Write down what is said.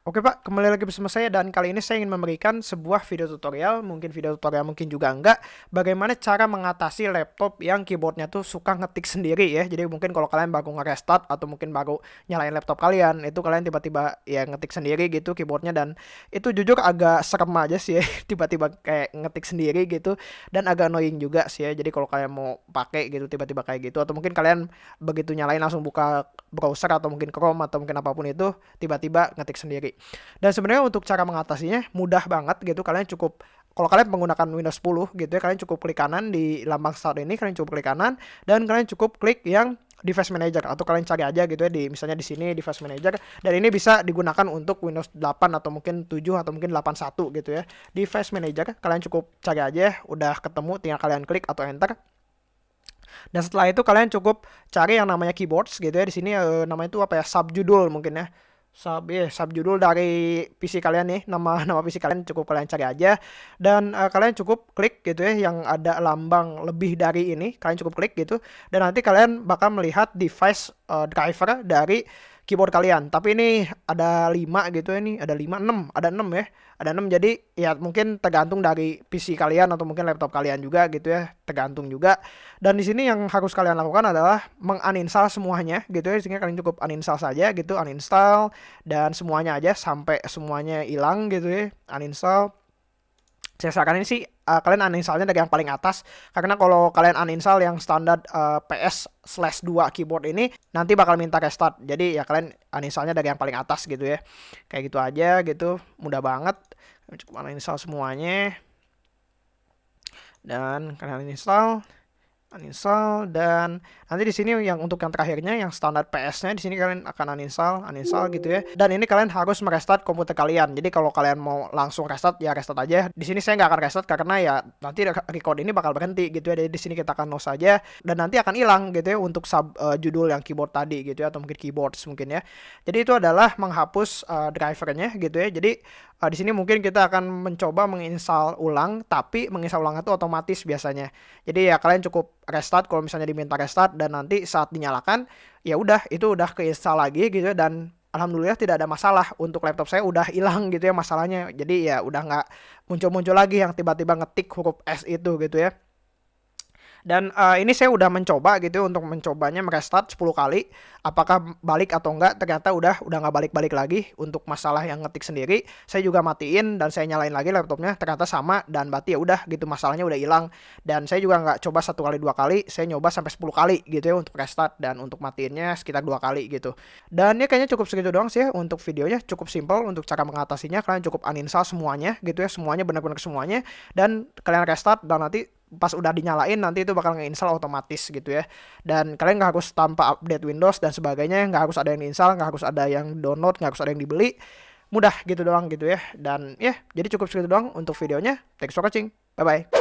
Oke Pak, kembali lagi bersama saya dan kali ini saya ingin memberikan sebuah video tutorial, mungkin video tutorial mungkin juga enggak, bagaimana cara mengatasi laptop yang keyboardnya tuh suka ngetik sendiri ya. Jadi mungkin kalau kalian baru nge-restart atau mungkin baru nyalain laptop kalian, itu kalian tiba-tiba ya ngetik sendiri gitu keyboardnya. Dan itu jujur agak serem aja sih ya, tiba-tiba kayak ngetik sendiri gitu. Dan agak annoying juga sih ya. Jadi kalau kalian mau pakai gitu tiba-tiba kayak gitu. Atau mungkin kalian begitu nyalain langsung buka browser atau mungkin Chrome atau mungkin apa pun itu tiba-tiba ngetik sendiri. Dan sebenarnya untuk cara mengatasinya mudah banget gitu. Kalian cukup kalau kalian menggunakan Windows 10 gitu ya, kalian cukup klik kanan di lambang start ini, kalian cukup klik kanan dan kalian cukup klik yang device manager atau kalian cari aja gitu ya di misalnya di sini device manager dan ini bisa digunakan untuk Windows 8 atau mungkin 7 atau mungkin 81 gitu ya. Device manager kalian cukup cari aja udah ketemu tinggal kalian klik atau enter. Dan setelah itu kalian cukup cari yang namanya keyboards gitu ya. Di sini uh, namanya itu apa ya? subjudul mungkin ya sub ya judul dari PC kalian nih nama nama PC kalian cukup kalian cari aja dan uh, kalian cukup klik gitu ya yang ada lambang lebih dari ini kalian cukup klik gitu dan nanti kalian bakal melihat device uh, driver dari keyboard kalian. Tapi ini ada 5 gitu ya nih, ada 5 6, ada 6 ya. Ada 6 jadi ya mungkin tergantung dari PC kalian atau mungkin laptop kalian juga gitu ya, tergantung juga. Dan di sini yang harus kalian lakukan adalah menguninstall semuanya gitu ya. Sehingga kalian cukup uninstall saja gitu, uninstall dan semuanya aja sampai semuanya hilang gitu ya. Uninstall saya sarankan ini sih uh, kalian uninstallnya dari yang paling atas. Karena kalau kalian uninstall yang standar uh, PS slash 2 keyboard ini nanti bakal minta restart. Jadi ya kalian uninstallnya dari yang paling atas gitu ya. Kayak gitu aja gitu mudah banget. Cukup uninstall semuanya. Dan kalian uninstall uninstall dan nanti di sini yang untuk yang terakhirnya yang standar PS-nya di sini kalian akan uninstall, uninstall gitu ya. Dan ini kalian harus merestart komputer kalian. Jadi kalau kalian mau langsung restart ya restart aja. Di sini saya nggak akan restart karena ya nanti record ini bakal berhenti gitu ya. Jadi di sini kita akan no saja dan nanti akan hilang gitu ya untuk sub uh, judul yang keyboard tadi gitu ya atau mungkin keyboards mungkin ya. Jadi itu adalah menghapus uh, drivernya gitu ya. Jadi uh, di sini mungkin kita akan mencoba menginstal ulang tapi menginstal ulang itu otomatis biasanya. Jadi ya kalian cukup restart kalau misalnya diminta restart dan nanti saat dinyalakan ya udah itu udah keinstal lagi gitu ya, dan alhamdulillah tidak ada masalah untuk laptop saya udah hilang gitu ya masalahnya. Jadi ya udah nggak muncul-muncul lagi yang tiba-tiba ngetik huruf S itu gitu ya dan uh, ini saya udah mencoba gitu untuk mencobanya merestart 10 kali. Apakah balik atau enggak? Ternyata udah udah nggak balik-balik lagi untuk masalah yang ngetik sendiri. Saya juga matiin dan saya nyalain lagi laptopnya. Ternyata sama dan berarti ya udah gitu masalahnya udah hilang. Dan saya juga nggak coba satu kali dua kali. Saya nyoba sampai 10 kali gitu ya untuk restart dan untuk matiinnya sekitar dua kali gitu. Dan ya kayaknya cukup segitu doang sih ya untuk videonya. Cukup simple untuk cara mengatasinya. Kalian cukup uninstall semuanya gitu ya. Semuanya benar-benar semuanya. Dan kalian restart dan nanti pas udah dinyalain nanti itu bakal nge-install otomatis gitu ya. Dan kalian nggak harus tanpa update Windows dan sebagainya nggak harus ada yang install nggak harus ada yang download nggak harus ada yang dibeli. Mudah gitu doang gitu ya. Dan ya jadi cukup segitu doang untuk videonya. Thanks for watching. Bye bye